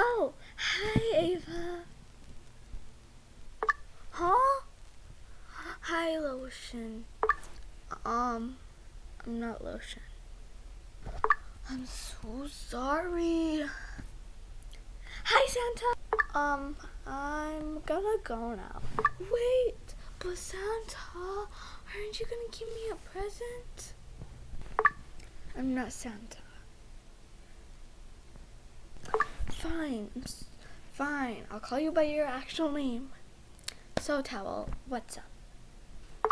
Oh, hi, Ava. Huh? Hi, Lotion. Um, I'm not Lotion. I'm so sorry. Hi, Santa. Um, I'm gonna go now. Wait, but Santa, aren't you gonna give me a present? I'm not Santa. Fine, fine. I'll call you by your actual name. So, Towel, what's up?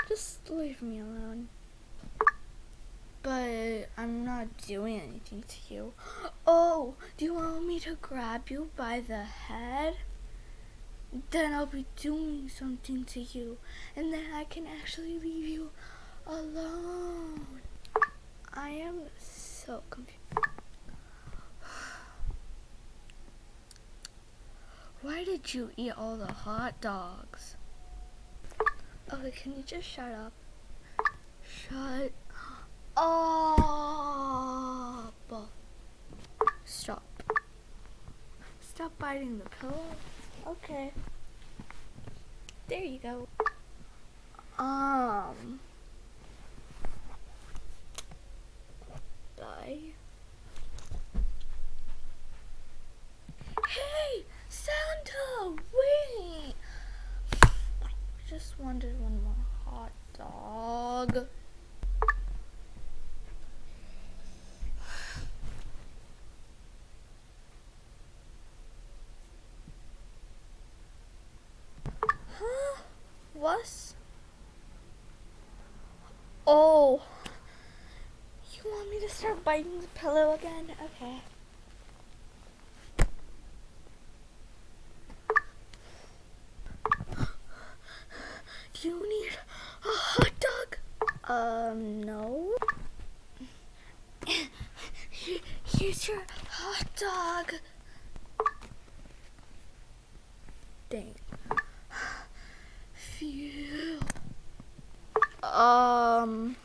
Just leave me alone. But I'm not doing anything to you. Oh, do you want me to grab you by the head? Then I'll be doing something to you, and then I can actually leave you alone. I am so confused. Did you eat all the hot dogs? Okay, can you just shut up? Shut up. Stop. Stop biting the pillow. Okay. There you go. Um. Bye. Hey, Wait. I just wanted one more hot dog. Huh? What? Oh. You want me to start biting the pillow again? Okay. Do you need a hot dog? Um, no. Here- Here's your hot dog. Dang. Phew. Um,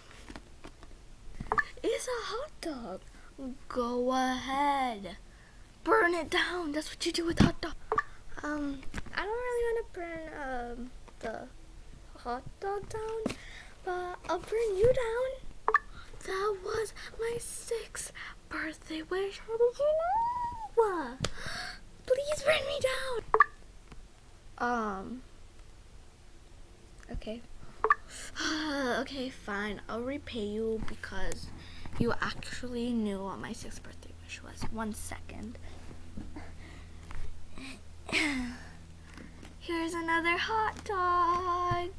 it's a hot dog. Go ahead. Burn it down. That's what you do with hot dog. Um, I don't really want to burn um the hot dog down, but I'll burn you down. That was my sixth birthday wish. How did you know? Please burn me down. Um. Okay. okay, fine. I'll repay you because you actually knew what my sixth birthday wish was. One second. Here's another hot dog.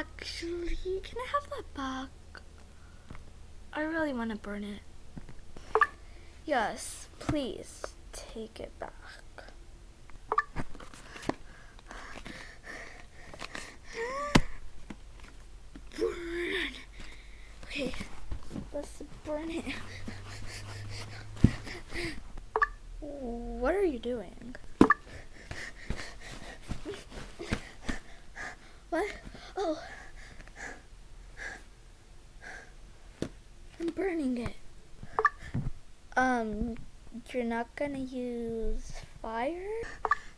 Actually, can I have that back? I really want to burn it. Yes, please take it back. Burn. Okay, let's burn it. What are you doing? What? Oh. I'm burning it. Um, you're not gonna use fire?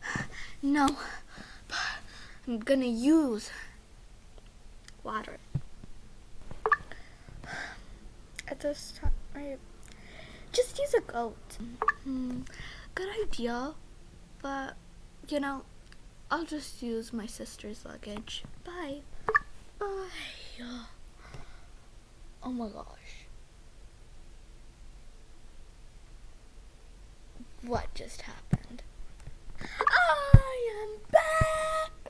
No, but I'm gonna use water. At this time, right? Just use a goat. Hmm, good idea, but you know, I'll just use my sister's luggage. Bye. Bye. Oh my gosh. What just happened?